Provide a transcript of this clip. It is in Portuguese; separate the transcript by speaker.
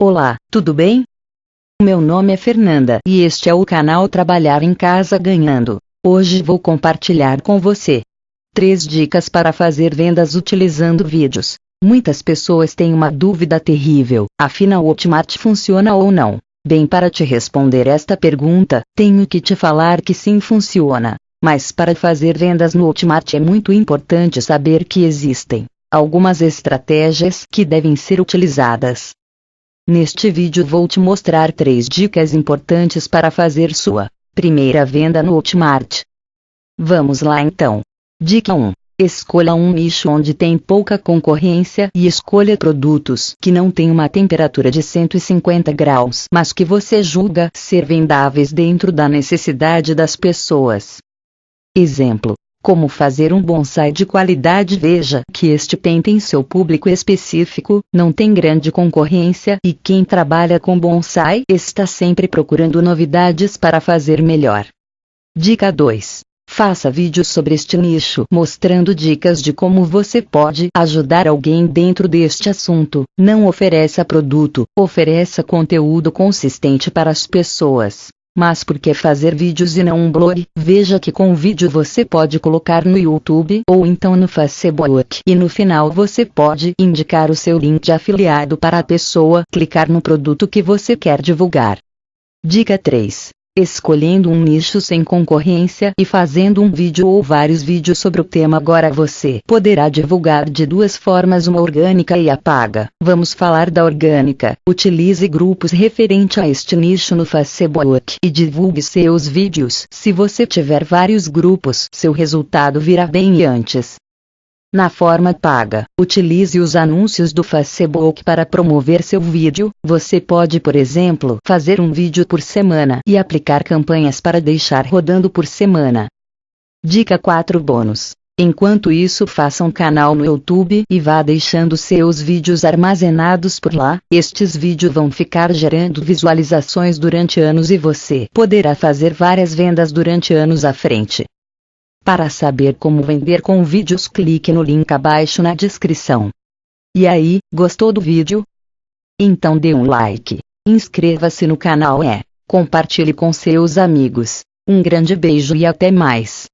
Speaker 1: Olá, tudo bem? Meu nome é Fernanda e este é o canal Trabalhar em Casa Ganhando. Hoje vou compartilhar com você 3 dicas para fazer vendas utilizando vídeos. Muitas pessoas têm uma dúvida terrível, afinal o Hotmart funciona ou não? Bem, para te responder esta pergunta, tenho que te falar que sim funciona. Mas para fazer vendas no Hotmart é muito importante saber que existem algumas estratégias que devem ser utilizadas. Neste vídeo vou te mostrar três dicas importantes para fazer sua primeira venda no Hotmart. Vamos lá então. Dica 1. Escolha um nicho onde tem pouca concorrência e escolha produtos que não têm uma temperatura de 150 graus, mas que você julga ser vendáveis dentro da necessidade das pessoas. Exemplo: como fazer um bonsai de qualidade veja que este pen tem seu público específico, não tem grande concorrência e quem trabalha com bonsai está sempre procurando novidades para fazer melhor. Dica 2. Faça vídeos sobre este nicho, mostrando dicas de como você pode ajudar alguém dentro deste assunto. Não ofereça produto, ofereça conteúdo consistente para as pessoas. Mas por que fazer vídeos e não um blog? Veja que com vídeo você pode colocar no YouTube ou então no Facebook e no final você pode indicar o seu link de afiliado para a pessoa clicar no produto que você quer divulgar. Dica 3 escolhendo um nicho sem concorrência e fazendo um vídeo ou vários vídeos sobre o tema. Agora você poderá divulgar de duas formas, uma orgânica e a paga. Vamos falar da orgânica. Utilize grupos referente a este nicho no Facebook e divulgue seus vídeos. Se você tiver vários grupos, seu resultado virá bem antes. Na forma paga, utilize os anúncios do Facebook para promover seu vídeo. Você pode, por exemplo, fazer um vídeo por semana e aplicar campanhas para deixar rodando por semana. Dica 4 bônus. Enquanto isso, faça um canal no YouTube e vá deixando seus vídeos armazenados por lá. Estes vídeos vão ficar gerando visualizações durante anos e você poderá fazer várias vendas durante anos à frente. Para saber como vender com vídeos, clique no link abaixo na descrição. E aí, gostou do vídeo? Então dê um like, inscreva-se no canal e compartilhe com seus amigos. Um grande beijo e até mais.